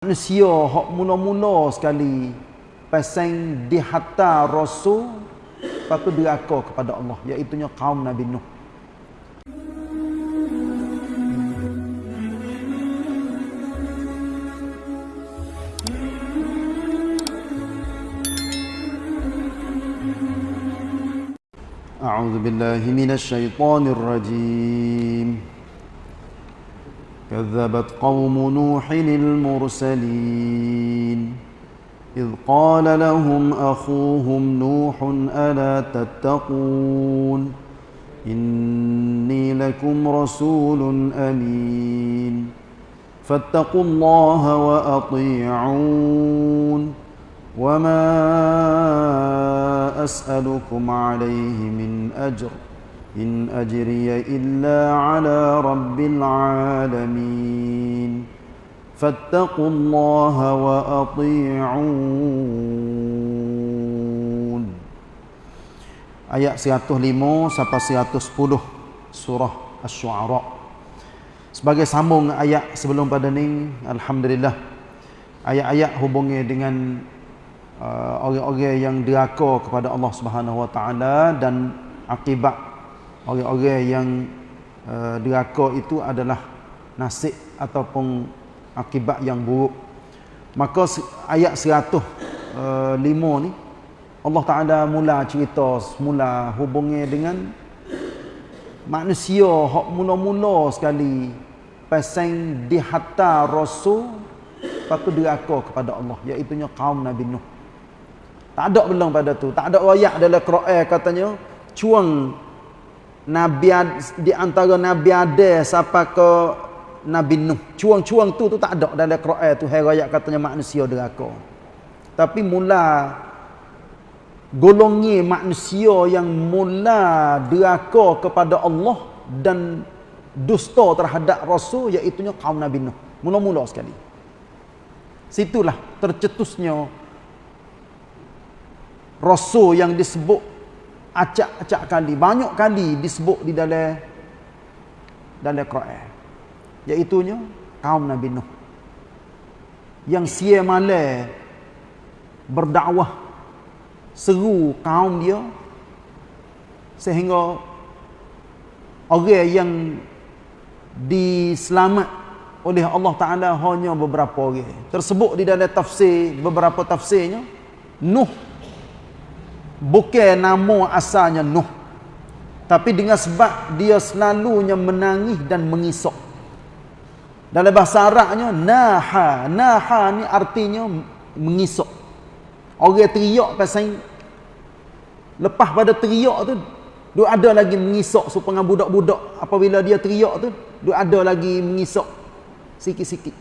manusia hak mula-mula sekali pasang di hatta rasul lepas tu deraka kepada Allah iaitu kaum Nabi Nuh أعوذ بالله من الشيطان الرجيم كذبت قوم نوح المرسلين. إذ قال لهم أخوهم نوح ألا تتقون؟ إني لكم رسول أمين. فاتقوا الله وأطيعون. وما أسألكم عليه من أجر. إن أجري إلا على رب العالمين فاتقوا الله وأطيعون Ayat 105 sampai 110 surah Asy-Syu'ara. Sebagai sambung ayat sebelum pada ni, alhamdulillah. Ayat-ayat hubungnya dengan uh, orang-orang yang deraka kepada Allah Subhanahu Wa Taala dan akibat orang-orang yang uh, deraka itu adalah nasib ataupun akibat yang buruk. Maka ayat 105 uh, ni Allah Taala mula cerita mula hubungnya dengan manusia hak mula-mula sekali. Pasang di hatta rasul lepas tu deraka kepada Allah iaitu kaum Nabi Nuh. Tak ada belum pada tu tak ada ayat dalam Quran katanya cuang Nabi di antara Nabi ada siapa ke Nabi Nuh. Cuang-cuang tu tu tak ada dalam Quran tu hai katanya manusia deraka. Tapi mula golongi manusia yang mula deraka kepada Allah dan dusta terhadap rasul iaitu kaum Nabi Nuh. Mula-mula sekali. Situlah tercetusnya rasul yang disebut acak-acak kali banyak kali disebut di dalam dalam Quran. Iaitu kaum Nabi Nuh. Yang sia malam berdakwah seru kaum dia sehingga orang yang diselamat oleh Allah Taala hanya beberapa orang. Tersebut di dalam tafsir beberapa tafsirnya Nuh bukan nama asalnya Nuh. Tapi dengan sebab dia selalunya menangis dan mengisok. Dalam bahasa Arabnya naha. Naha ni artinya mengisok. Orang teriak pasal lepas pada teriak tu dia ada lagi mengisok supaya budak-budak apabila dia teriak tu dia ada lagi mengisok sikit-sikit.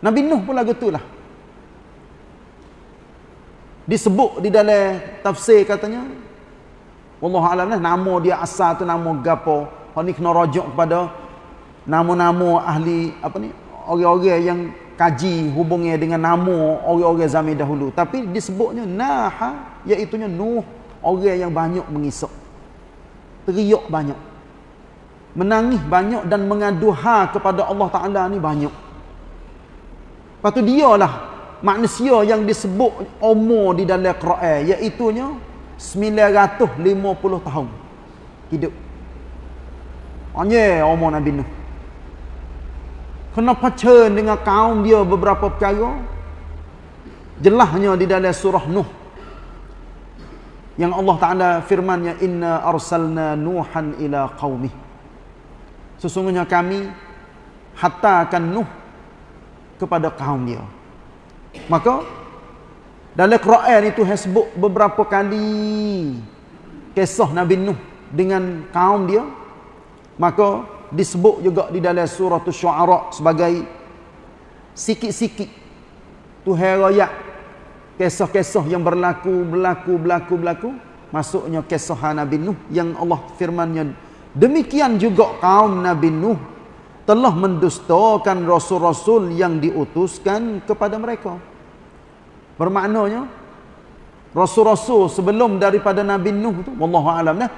Nabi Nuh pun lagu tu lah disebut di dalam tafsir katanya. Wallahu alam lah nama dia asal tu nama gapo. Hak ni kena rujuk kepada nama-nama ahli apa ni orang-orang yang kaji hubungnya dengan nama orang-orang zaman dahulu. Tapi disebutnya naha iaitu nuh orang yang banyak mengisok teriak banyak. Menangis banyak dan mengadu ha kepada Allah Taala ni banyak. Lepas tu dialah manusia yang disebut umur di dalam Quran iaitu nya 950 tahun hidup. Hanya umur Nabi Nuh. Kenapa cer dengan kaum dia beberapa perkara? Jelasnya di dalam surah Nuh. Yang Allah Taala firman-Nya inna arsalna nuhan ila qaumi. Sesungguhnya kami hatta akan Nuh kepada kaum dia. Maka dalam Quran itu sebut beberapa kali kisah Nabi Nuh dengan kaum dia. Maka disebut juga di dalam surah Asy-Syu'ara sebagai sikit-sikit Tuhan rakyat kisah-kisah yang berlaku berlaku berlaku berlaku. Masuknya kisah Nabi Nuh yang Allah firman-Nya. Demikian juga kaum Nabi Nuh telah mendustakan rasul-rasul yang diutuskan kepada mereka. Bermaknanya rasul-rasul sebelum daripada Nabi Nuh tu wallahu alam dah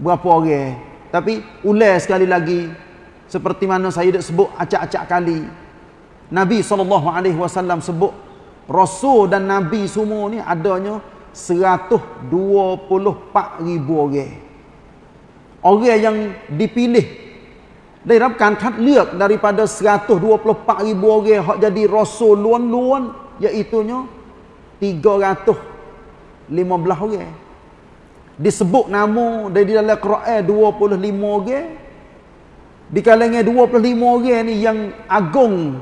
berapa orang. Tapi ulai sekali lagi seperti mana saya dah sebut acak-acak kali Nabi SAW sebut Rasul dan Nabi semua ni adanya 124 ribu orang. Orang yang dipilih dalam kan ลือก daripada 124 ribu orang yang jadi Rasul luan-luan iaitunya 315 orang. Disebut nama dari dalam Quran 25 orang. Di kalangan 25 orang ni yang agung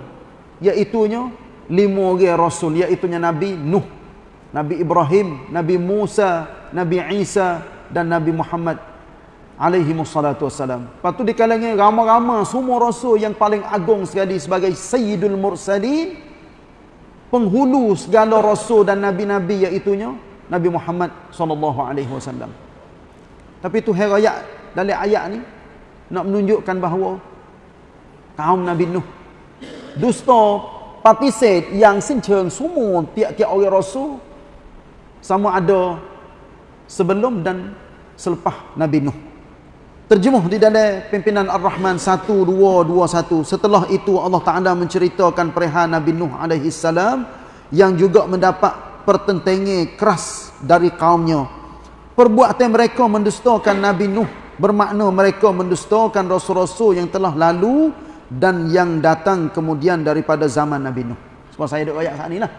iaitunya lima orang rasul iaitu Nabi Nuh, Nabi Ibrahim, Nabi Musa, Nabi Isa dan Nabi Muhammad alaihi wassalatu wassalam. Patu di kalangan ramai-ramai semua rasul yang paling agung sekali sebagai sayyidul mursalin penghulu segala rasul dan nabi-nabi iaitu Nabi Muhammad sallallahu alaihi wasallam. Tapi tu ayat dalam ayat ni nak menunjukkan bahawa kaum Nabi Nuh dusta partisate yang sinceng semua tiap-tiap orang rasul sama ada sebelum dan selepas Nabi Nuh. Terjemuh di dalam pimpinan Ar-Rahman 1221. Setelah itu Allah Taala menceritakan perihal Nabi Nuh alaihi salam yang juga mendapat pertentangan keras dari kaumnya. Perbuatan mereka mendustakan Nabi Nuh bermakna mereka mendustakan rasul-rasul yang telah lalu dan yang datang kemudian daripada zaman Nabi Nuh. Sebab saya duk ayat saat ni lah.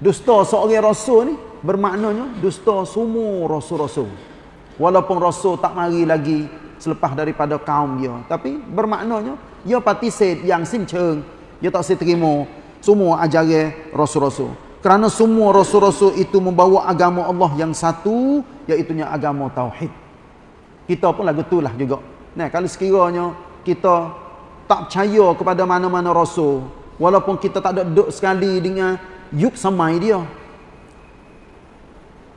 Dusta seorang rasul ni bermaknanya dusta semua rasul-rasul. Walaupun rasul tak mari lagi selepas daripada kaum dia. Tapi bermaknanya dia partisip yang sinceng. Dia tak saya terima semua ajaran rasul-rasul. Kerana semua rasul-rasul itu membawa agama Allah yang satu. Iaitunya agama Tauhid. Kita pun lagu tu lah juga. Nah, kalau sekiranya kita tak percaya kepada mana-mana rasul walaupun kita tak ada duduk sekali dengan yuk samai dia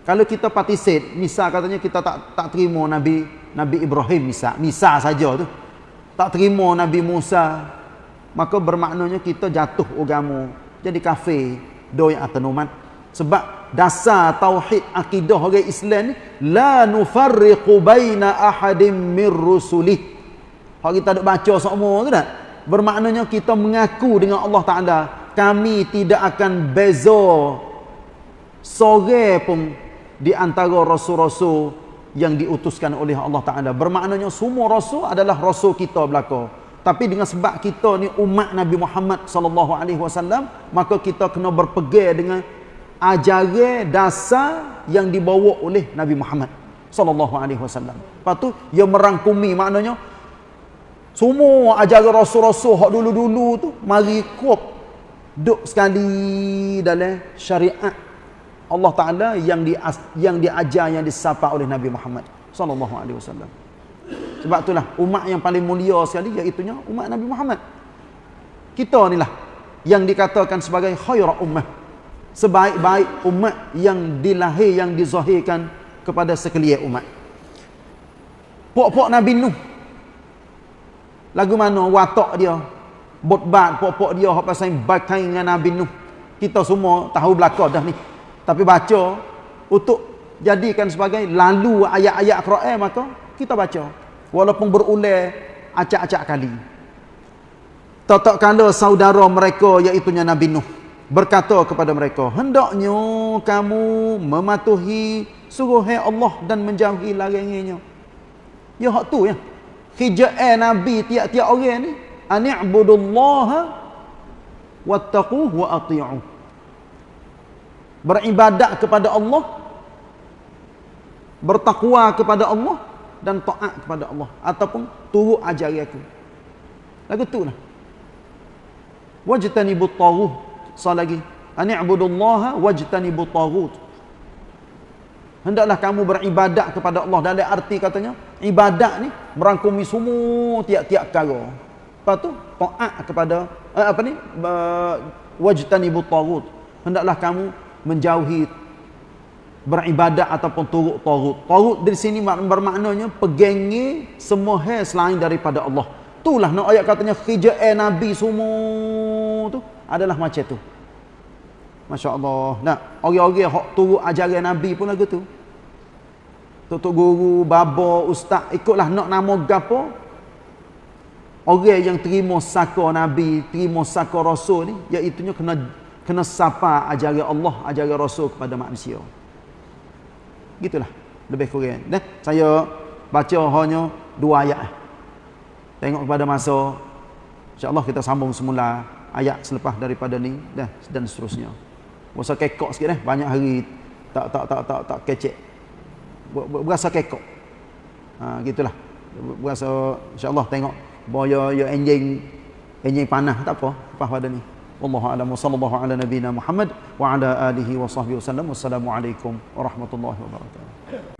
kalau kita participate misal katanya kita tak tak terima nabi nabi Ibrahim misal misal saja tu. Tak terima nabi Musa. Maka bermaknanya kita jatuh agama jadi kafir doi autonomat sebab dasar tauhid akidah orang Islam ni la nufarriqu baina ahadim mir rusulih kalau kita ada baca semua tu tak? Bermaknanya kita mengaku dengan Allah Ta'ala. Kami tidak akan beza. Sore pun di antara rasul-rasul yang diutuskan oleh Allah Ta'ala. Bermaknanya semua rasul adalah rasul kita belakang. Tapi dengan sebab kita ni umat Nabi Muhammad sallallahu alaihi wasallam, maka kita kena berpegang dengan ajaran dasar yang dibawa oleh Nabi Muhammad sallallahu alaihi wasallam. Lepas tu ia merangkumi maknanya semua ajaran rasul-rasul hak dulu-dulu tu mari kuat duk sekali dalam syariat Allah Taala yang di yang diajar yang disapa oleh Nabi Muhammad sallallahu alaihi wasallam. Sebab itulah umat yang paling mulia sekali iaitu umat Nabi Muhammad. Kita inilah yang dikatakan sebagai khairul ummah. Sebaik-baik umat yang dilahir yang dizahirkan kepada sekalian umat. Pok-pok Nabi Nuh Lagu mana watak dia? Botbat pokok dia hak pasal bakai dengan Nabi Nuh. Kita semua tahu belaka dah ni. Tapi baca untuk jadikan sebagai lalu ayat-ayat Quran maka kita baca walaupun berulang acak-acak kali. Tak kala saudara mereka iaitu Nabi Nuh berkata kepada mereka, "Hendaknya kamu mematuhi suruh Allah dan menjauhi larangannya." Ya hak tu ya hijai nabi tiap-tiap orang ni ani'budullaha wattaquhu wa ati'u beribadat kepada Allah. Bertakwa kepada Allah dan taat kepada Allah. Ataupun turut ajaran aku. Lagu tu lah. Wajtanibut taghut sa lagi. Ani'budullaha wajtanibut taghut hendaklah kamu beribadat kepada Allah. Dalam arti katanya ibadat ni merangkumi semua tiap-tiap perkara. Lepas tu taat kepada eh, apa ni? Wajtanibu tagut. Hendaklah kamu menjauhi beribadat ataupun turut tagut. Tagut di sini bermaknanya pegangi semua hal selain daripada Allah. Itulah nak ayat katanya khijai nabi semua tu adalah macam tu. Masya-Allah. Nah, orang-orang hak turut ajaran nabi pun lagu tu. Tok guru, babo, ustaz, ikutlah nak nama gapo. orang yang terima saka nabi terima saka rasul ni iaitu kena kena sapa ajaran Allah ajaran rasul kepada manusia. Gitulah lebih kurang. Dah saya baca hanya dua ayat. Tengok kepada masa insyaallah kita sambung semula ayat selepas daripada ni dah dan seterusnya. Berasa kekok sikit dah. Banyak hari tak tak tak tak tak kecek. Berasa kekok. Ha gitulah. Berasa insyaallah tengok boyo yo enjing enjing panah tak apa lepas pada ni wallahu a'lam sallallahu ala nabiyina muhammad wa ala alihi wa sahbihi wasallam wassalamu alaikum warahmatullahi wabarakatuh